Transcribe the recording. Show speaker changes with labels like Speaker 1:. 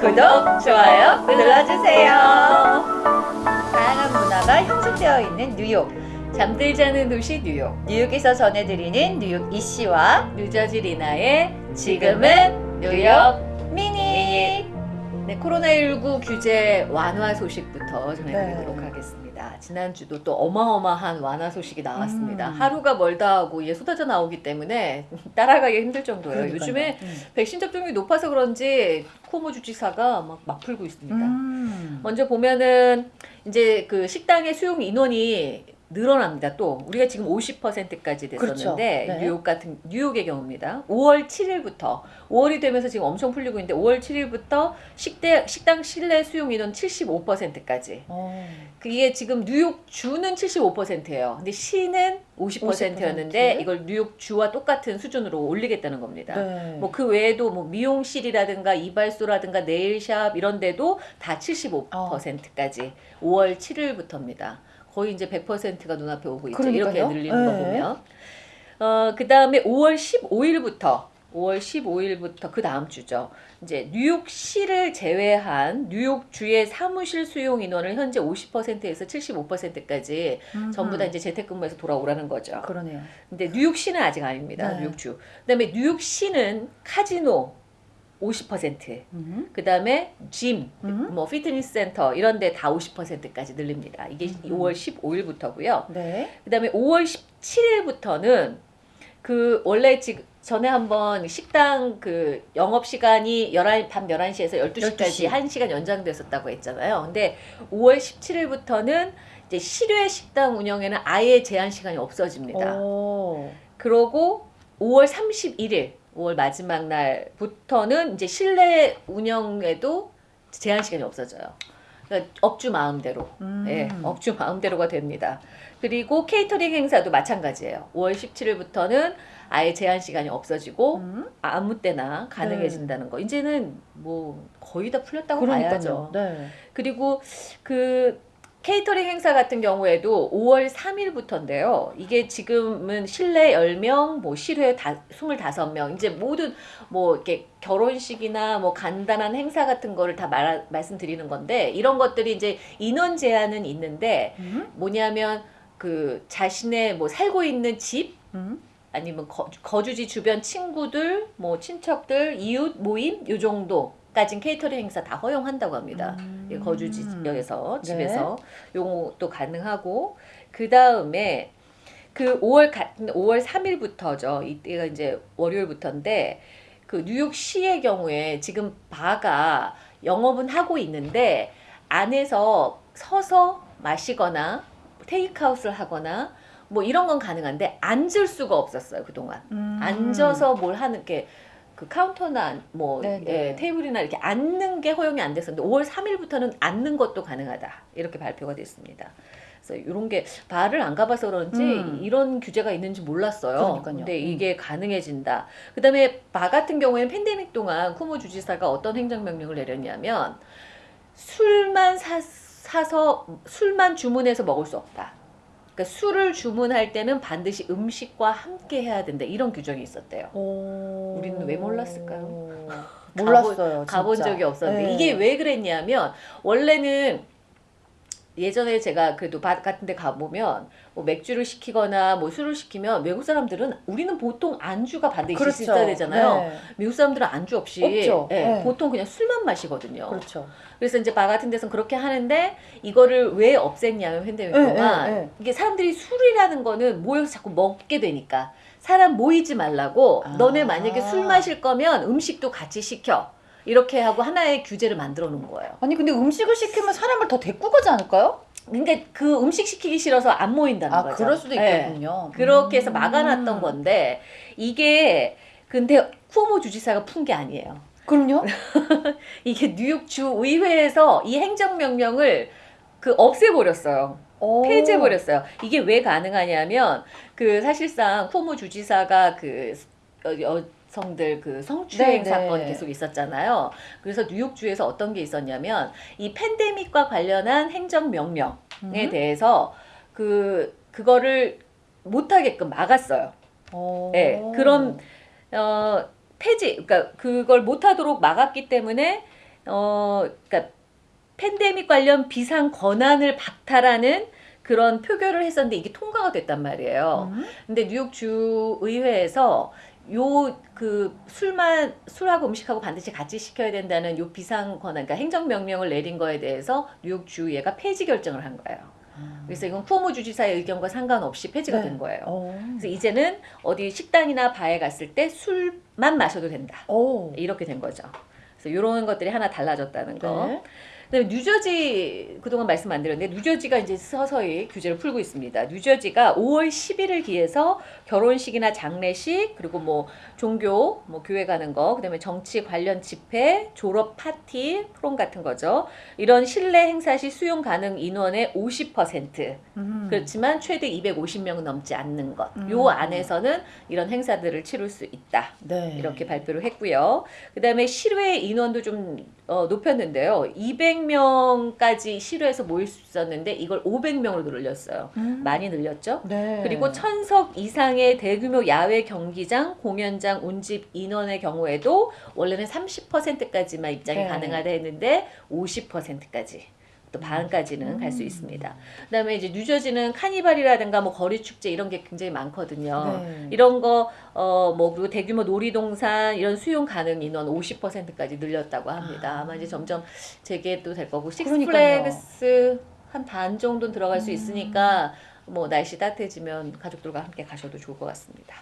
Speaker 1: 구독, 좋아요 눌러주세요. 다양한 문화가 형성되어 있는 뉴욕. 잠들지 않은 도시 뉴욕. 뉴욕에서 전해드리는 뉴욕 이씨와 뉴저지 리나의 지금은 뉴욕 미니. 네, 코로나19 규제 완화 소식부터 전해드리도록
Speaker 2: 네.
Speaker 1: 하 겠습니다. 지난주도 또 어마어마한 완화 소식이 나왔습니다.
Speaker 2: 음.
Speaker 1: 하루가 멀다 하고 이게 쏟아져 나오기 때문에 따라가기 힘들 정도예요.
Speaker 2: 그러니까요.
Speaker 1: 요즘에
Speaker 2: 음.
Speaker 1: 백신 접종률이 높아서 그런지 쿠오모 주지사가 막, 막 풀고 있습니다.
Speaker 2: 음.
Speaker 1: 먼저 보면은 이제 그 식당의 수용 인원이 늘어납니다. 또 우리가 지금 50%까지 됐었는데
Speaker 2: 그렇죠. 네.
Speaker 1: 뉴욕 같은 뉴욕의 경우입니다. 5월 7일부터 5월이 되면서 지금 엄청 풀리고 있는데 5월 7일부터 식대 식당 실내 수용 인원 75%까지.
Speaker 2: 어.
Speaker 1: 그게 지금 뉴욕 주는 75%예요. 근데 시는 50%였는데
Speaker 2: 50%?
Speaker 1: 이걸 뉴욕 주와 똑같은 수준으로 올리겠다는 겁니다.
Speaker 2: 네.
Speaker 1: 뭐그 외에도 뭐 미용실이라든가 이발소라든가 네일샵 이런 데도 다 75%까지 5월 7일부터입니다. 거의 이제 100%가 눈앞에 오고 있죠. 이렇게
Speaker 2: 그러니까요.
Speaker 1: 늘리는 거
Speaker 2: 네.
Speaker 1: 보면. 어, 그 다음에 5월 15일부터 5월 15일부터 그 다음 주죠. 이제 뉴욕시를 제외한 뉴욕주의 사무실 수용 인원을 현재 50%에서 75%까지
Speaker 2: 음흠.
Speaker 1: 전부 다 이제 재택근무에서 돌아오라는 거죠.
Speaker 2: 그러네요.
Speaker 1: 근데 뉴욕시는 아직 아닙니다.
Speaker 2: 네.
Speaker 1: 뉴욕주. 그다음에 뉴욕시는 카지노 50%.
Speaker 2: 음.
Speaker 1: 그 다음에 짐,
Speaker 2: 음.
Speaker 1: 뭐 피트니스 센터 이런 데 다 50%까지 늘립니다. 이게
Speaker 2: 음.
Speaker 1: 5월 15일부터고요.
Speaker 2: 네.
Speaker 1: 그 다음에 5월 17일부터는 그 원래 지금 전에 한번 식당 그 영업 시간이 11, 밤 11시에서 12시까지
Speaker 2: 12시.
Speaker 1: 1시간 연장됐었다고 했잖아요. 근데 5월 17일부터는 이제 실외 식당 운영에는 아예 제한 시간이 없어집니다.
Speaker 2: 오.
Speaker 1: 그러고 5월 31일, 5월 마지막 날부터는 이제 실내 운영에도 제한 시간이 없어져요. 그러니까 업주 마음대로,
Speaker 2: 음.
Speaker 1: 예, 업주 마음대로가 됩니다. 그리고 케이터링 행사도 마찬가지예요. 5월 17일부터는 아예 제한 시간이 없어지고
Speaker 2: 음.
Speaker 1: 아무 때나 가능해진다는 거. 이제는 뭐 거의 다 풀렸다고 봐야죠.
Speaker 2: 그러니까요. 네.
Speaker 1: 그리고 그 케이터링 행사 같은 경우에도 5월 3일부터인데요. 이게 지금은 실내 10명, 뭐 실외 다 25명, 이제 모든 뭐 이렇게 결혼식이나 뭐 간단한 행사 같은 거를 다 말, 말씀드리는 건데 이런 것들이 이제 인원 제한은 있는데
Speaker 2: 음.
Speaker 1: 뭐냐면 그 자신의 뭐 살고 있는 집
Speaker 2: 음.
Speaker 1: 아니면 거, 거주지 주변 친구들, 뭐 친척들, 이웃 모임 요 정도 까진 케이터링 행사 다 허용한다고 합니다.
Speaker 2: 음.
Speaker 1: 예, 거주 지역에서
Speaker 2: 네.
Speaker 1: 집에서 요것도 가능하고 그 다음에 그 5월 같은 5월 3일부터죠. 이때가 이제 월요일부터인데 그 뉴욕시의 경우에 지금 바가 영업은 하고 있는데 안에서 서서 마시거나 테이크아웃을 하거나 뭐 이런 건 가능한데 앉을 수가 없었어요 그동안.
Speaker 2: 음.
Speaker 1: 앉아서 뭘 하는 게 그 카운터나 뭐
Speaker 2: 네네.
Speaker 1: 예, 테이블이나 이렇게 앉는 게 허용이 안 됐었는데 5월 3일부터는 앉는 것도 가능하다 이렇게 발표가 됐습니다. 그래서 이런 게 바를 안 가봐서 그런지
Speaker 2: 음.
Speaker 1: 이런 규제가 있는지 몰랐어요.
Speaker 2: 그러니까요.
Speaker 1: 근데
Speaker 2: 음.
Speaker 1: 이게 가능해진다. 그다음에 바 같은 경우에는 팬데믹 동안 쿠모 주지사가 어떤 행정명령을 내렸냐면 술만 사, 사서 술만 주문해서 먹을 수 없다. 그러니까 술을 주문할 때는 반드시 음식과 함께 해야 된다. 이런 규정이 있었대요.
Speaker 2: 오.
Speaker 1: 우리는 왜 몰랐을까요?
Speaker 2: 몰랐어요.
Speaker 1: 가본
Speaker 2: 진짜.
Speaker 1: 적이 없었는데
Speaker 2: 네.
Speaker 1: 이게 왜 그랬냐면 원래는 예전에 제가 그래도 바 같은 데 가보면 뭐 맥주를 시키거나 뭐 술을 시키면 외국 사람들은 우리는 보통 안주가 반드시
Speaker 2: 그렇죠.
Speaker 1: 있어야 되잖아요.
Speaker 2: 네.
Speaker 1: 미국 사람들은 안주 없이. 예,
Speaker 2: 네.
Speaker 1: 보통 그냥 술만 마시거든요.
Speaker 2: 그렇죠.
Speaker 1: 그래서 이제 바 같은 데서는 그렇게 하는데 이거를 왜 없앴냐면 팬데믹
Speaker 2: 네, 네, 네.
Speaker 1: 이게 사람들이 술이라는 거는 모여서 자꾸 먹게 되니까 사람 모이지 말라고
Speaker 2: 아.
Speaker 1: 너네 만약에 술 마실 거면 음식도 같이 시켜 이렇게 하고 하나의 규제를 만들어 놓은 거예요.
Speaker 2: 아니 근데 음식을 시키면 사람을 더 데리고 가지 않을까요?
Speaker 1: 그러니까 그 음식 시키기 싫어서 안 모인다는
Speaker 2: 아
Speaker 1: 거죠.
Speaker 2: 그럴 수도
Speaker 1: 예.
Speaker 2: 있겠군요.
Speaker 1: 그렇게 해서
Speaker 2: 음.
Speaker 1: 막아놨던 건데 이게 근데 쿠오모 주지사가 푼 게 아니에요.
Speaker 2: 그럼요?
Speaker 1: 이게 뉴욕 주 의회에서 이 행정명령을 그 없애버렸어요.
Speaker 2: 오.
Speaker 1: 폐지해버렸어요. 이게 왜 가능하냐면 그 사실상 쿠오모 주지사가 그 여- 여 성들 그 성추행
Speaker 2: 네,
Speaker 1: 사건
Speaker 2: 네.
Speaker 1: 계속 있었잖아요. 그래서 뉴욕주에서 어떤 게 있었냐면 이 팬데믹과 관련한 행정명령에
Speaker 2: 음.
Speaker 1: 대해서 그 그거를 못하게끔 막았어요.
Speaker 2: 오.
Speaker 1: 예, 그런 어 폐지, 그러니까 그걸 못하도록 막았기 때문에 어, 그러니까 팬데믹 관련 비상 권한을 박탈하는 그런 표결을 했었는데 이게 통과가 됐단 말이에요.
Speaker 2: 음.
Speaker 1: 근데 뉴욕 주 의회에서 요 그 술만 술하고 음식하고 반드시 같이 시켜야 된다는 요 비상 권한, 그러니까 행정 명령을 내린 거에 대해서 뉴욕 주의회가 폐지 결정을 한 거예요. 그래서 이건 쿠오모 주지사의 의견과 상관없이 폐지가
Speaker 2: 네.
Speaker 1: 된 거예요.
Speaker 2: 어.
Speaker 1: 그래서 이제는 어디 식당이나 바에 갔을 때 술만 마셔도 된다.
Speaker 2: 오.
Speaker 1: 이렇게 된 거죠. 그래서 이런 것들이 하나 달라졌다는 거.
Speaker 2: 네.
Speaker 1: 그다음에 뉴저지 그동안 말씀 안 드렸는데 뉴저지가 이제 서서히 규제를 풀고 있습니다. 뉴저지가 5월 10일을 기해서 결혼식이나 장례식 그리고 뭐 종교 뭐 교회 가는 거 그다음에 정치 관련 집회, 졸업 파티, 프롬 같은 거죠. 이런 실내 행사 시 수용 가능 인원의 50%
Speaker 2: 음.
Speaker 1: 그렇지만 최대 250명 넘지 않는 것.
Speaker 2: 음.
Speaker 1: 요 안에서는 이런 행사들을 치를 수 있다.
Speaker 2: 네.
Speaker 1: 이렇게 발표를 했고요. 그다음에 실외 인원도 좀 어, 높였는데요. 200명까지 실외에서 모일 수 있었는데 이걸 500명으로 늘렸어요.
Speaker 2: 음.
Speaker 1: 많이 늘렸죠.
Speaker 2: 네.
Speaker 1: 그리고 천석 이상의 대규모 야외 경기장, 공연장, 온집 인원의 경우에도 원래는 30%까지만 입장이
Speaker 2: 네.
Speaker 1: 가능하다 했는데 50%까지 또 반까지는 갈수
Speaker 2: 음.
Speaker 1: 있습니다. 그다음에 이제 뉴저지는 카니발이라든가 뭐 거리 축제 이런 게 굉장히 많거든요.
Speaker 2: 네.
Speaker 1: 이런 거, 어, 뭐, 그리고 대규모 놀이동산, 이런 수용 가능 인원 50%까지 늘렸다고 합니다. 아마 이제 점점 재개도 될 거고. 식스플래그스 한 반 정도는 들어갈 수
Speaker 2: 음.
Speaker 1: 있으니까, 뭐, 날씨 따뜻해지면 가족들과 함께 가셔도 좋을 것 같습니다.